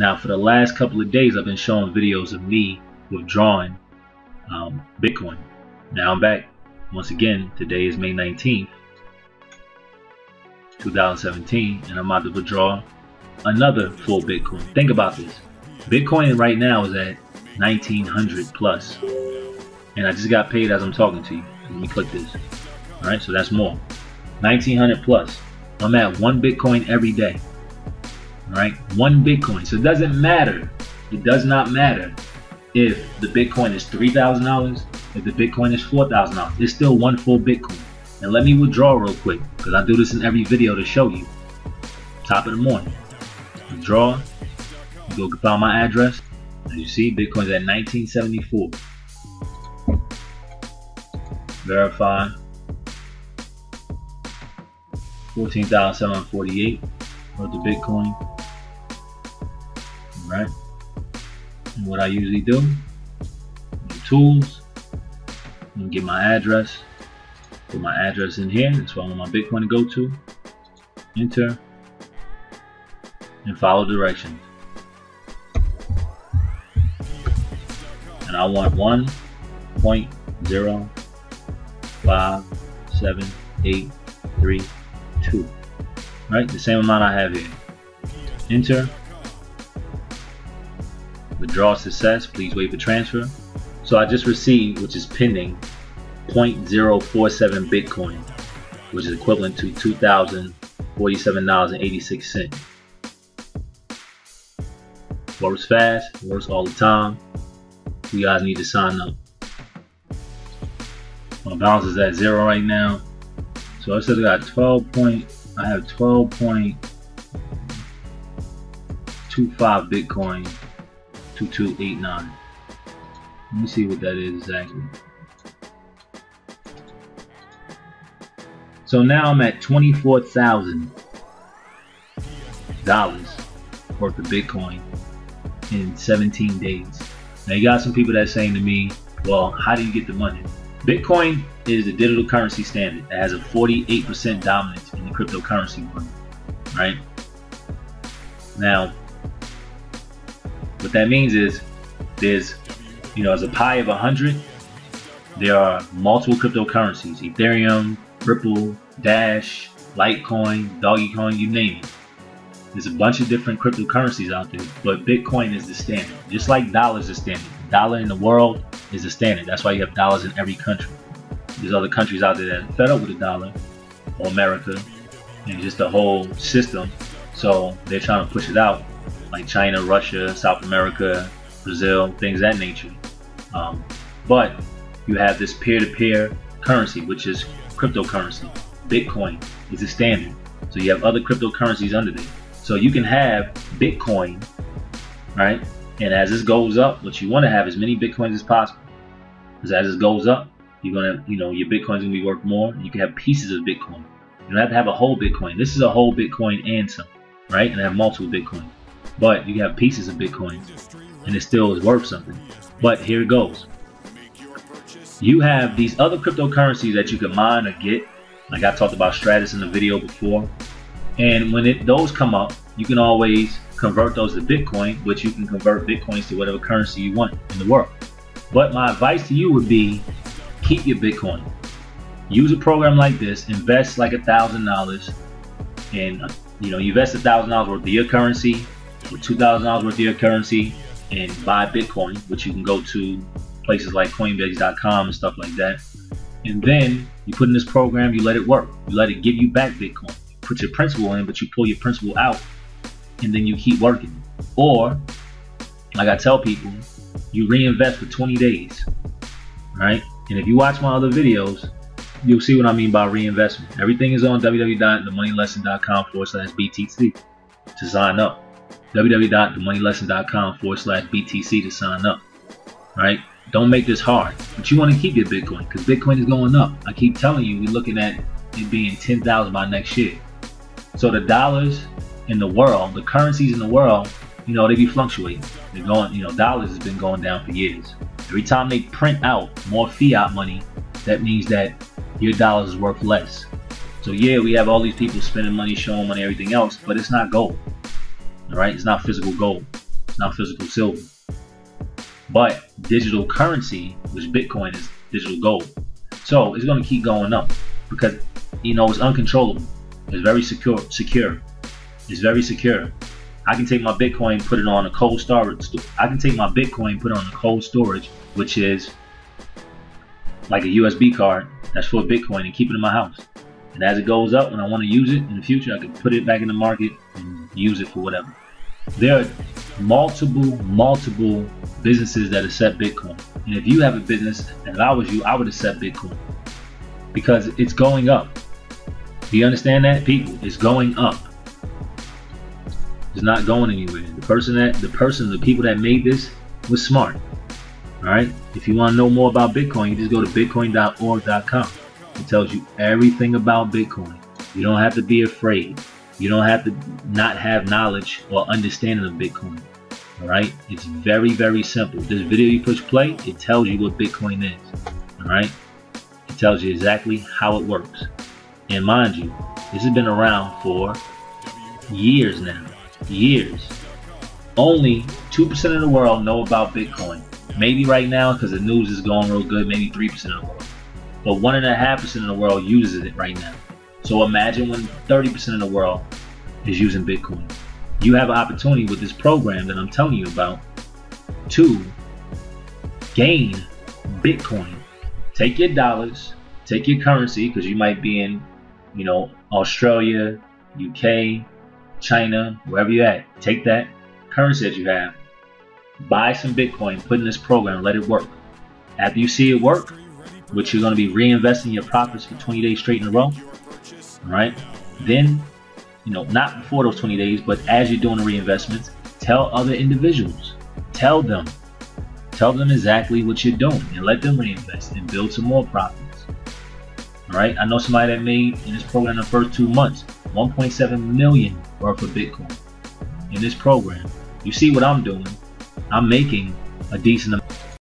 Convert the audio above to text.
Now, for the last couple of days, I've been showing videos of me withdrawing um, Bitcoin. Now I'm back once again. Today is May 19th, 2017, and I'm about to withdraw another full Bitcoin. Think about this. Bitcoin right now is at 1900 plus, and I just got paid as I'm talking to you. Let me click this. All right, so that's more. 1900 plus. I'm at one Bitcoin every day. Right, one Bitcoin. So it doesn't matter. It does not matter if the Bitcoin is three thousand dollars, if the Bitcoin is four thousand dollars. It's still one full Bitcoin. And let me withdraw real quick because I do this in every video to show you. Top of the morning, withdraw. Go find my address. As you see, Bitcoin's at 1974. Verify. 14,748 worth of Bitcoin. Alright. And what I usually do, tools, and get my address. Put my address in here. That's where I want my Bitcoin to go to. Enter. And follow directions. And I want 1.05783 two. Right, the same amount I have here. Enter. Withdraw success. Please wait for transfer. So I just received, which is pending, 0.047 Bitcoin, which is equivalent to $2,047.86. Works fast, works all the time. You guys need to sign up. My balance is at zero right now. So I said I got 12 point, I have 12.25 Bitcoin, 2289. Let me see what that is exactly. So now I'm at $24,000 worth of Bitcoin in 17 days. Now you got some people that saying to me, well, how do you get the money? Bitcoin is the digital currency standard that has a 48% dominance in the cryptocurrency market, right? Now, what that means is there's, you know, as a pie of 100, there are multiple cryptocurrencies, Ethereum, Ripple, Dash, Litecoin, Dogecoin, you name it. There's a bunch of different cryptocurrencies out there, but Bitcoin is the standard. Just like dollars is standard. dollar in the world is the standard. That's why you have dollars in every country. There's other countries out there that are fed up with the dollar, or America, and just the whole system. So they're trying to push it out, like China, Russia, South America, Brazil, things that nature. Um, but you have this peer-to-peer currency, which is cryptocurrency. Bitcoin is the standard. So you have other cryptocurrencies under there. So you can have Bitcoin, right? And as this goes up, what you want to have as many Bitcoins as possible. Because as it goes up, you're gonna, you know, your Bitcoin's gonna be worth more. You can have pieces of Bitcoin. You don't have to have a whole Bitcoin. This is a whole Bitcoin and some, right? And have multiple Bitcoin. But you have pieces of Bitcoin, and it still is worth something. But here it goes. You have these other cryptocurrencies that you can mine or get. Like I talked about Stratis in the video before. And when it those come up, you can always convert those to Bitcoin, which you can convert Bitcoins to whatever currency you want in the world. But my advice to you would be keep your Bitcoin. Use a program like this, invest like a thousand dollars, and you know, you invest a thousand dollars worth of your currency, or two thousand dollars worth of your currency, and buy Bitcoin, which you can go to places like Coinbase.com and stuff like that. And then you put in this program, you let it work. You let it give you back Bitcoin You put your principal in, but you pull your principal out and then you keep working. Or, like I tell people, you reinvest for 20 days, right? And if you watch my other videos, you'll see what I mean by reinvestment. Everything is on www.themoneylesson.com forward slash BTC to sign up. www.themoneylesson.com forward slash BTC to sign up, right? Don't make this hard, but you want to keep your Bitcoin because Bitcoin is going up. I keep telling you, we're looking at it being 10,000 by next year. So the dollars in the world, the currencies in the world, you know, they be fluctuating. They're going, you know, dollars has been going down for years. Every time they print out more fiat money, that means that your dollars is worth less. So yeah, we have all these people spending money, showing money, everything else, but it's not gold. All right, it's not physical gold. It's not physical silver. But digital currency, which Bitcoin is digital gold. So it's going to keep going up because you know it's uncontrollable. It's very secure. Secure. It's very secure. I can take my Bitcoin, put it on a cold storage. I can take my Bitcoin, put it on a cold storage, which is like a USB card that's for Bitcoin, and keep it in my house. And as it goes up, when I want to use it in the future, I can put it back in the market and use it for whatever. There are multiple, multiple businesses that accept Bitcoin. And if you have a business, and if I was you, I would accept Bitcoin because it's going up. Do you understand that, people? It's going up. It's not going anywhere. The person that, the person, the people that made this was smart. All right. If you want to know more about Bitcoin, you just go to bitcoin.org.com. It tells you everything about Bitcoin. You don't have to be afraid. You don't have to not have knowledge or understanding of Bitcoin. All right. It's very, very simple. This video you push play, it tells you what Bitcoin is. All right. It tells you exactly how it works. And mind you, this has been around for years now. Years. Only 2% of the world know about Bitcoin. Maybe right now, because the news is going real good, maybe 3% of the world. But 1.5% of the world uses it right now. So imagine when 30% of the world is using Bitcoin. You have an opportunity with this program that I'm telling you about to gain Bitcoin. Take your dollars, take your currency, because you might be in you know, Australia, UK, China, wherever you're at, take that currency that you have, buy some Bitcoin, put in this program, let it work. After you see it work, which you're going to be reinvesting your profits for 20 days straight in a row, right? Then, you know, not before those 20 days, but as you're doing the reinvestments, tell other individuals, tell them, tell them exactly what you're doing and let them reinvest and build some more profits. All right, I know somebody that made in this program the first two months 1.7 million worth of Bitcoin in this program. You see what I'm doing? I'm making a decent amount.